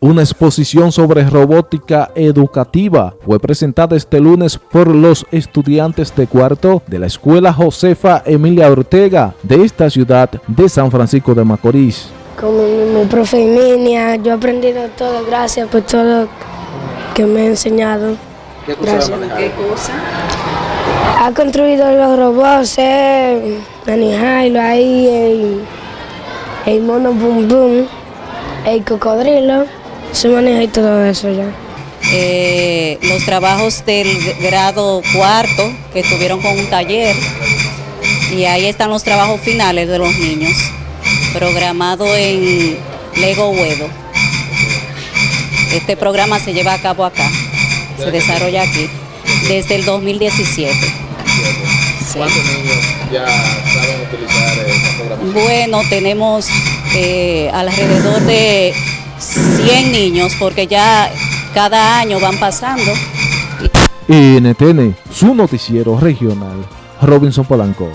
Una exposición sobre robótica educativa fue presentada este lunes por los estudiantes de cuarto de la Escuela Josefa Emilia Ortega de esta ciudad de San Francisco de Macorís. Como mi, profe Emilia, yo he aprendido todo, gracias por todo que me ha enseñado. ¿Qué cosa ¿Qué cosa? Ha construido los robots, eh, Jailo ahí, el, el mono boom boom, el cocodrilo. Se maneja y todo eso ya. Eh, los trabajos del grado cuarto que estuvieron con un taller y ahí están los trabajos finales de los niños, programado en Lego Huevo. Este programa se lleva a cabo acá, se desarrolla aquí, desde el 2017. ¿Cuántos niños ya saben utilizar esta programación? Bueno, tenemos eh, alrededor de 100 niños porque ya cada año van pasando. NTN, su noticiero regional, Robinson Polanco.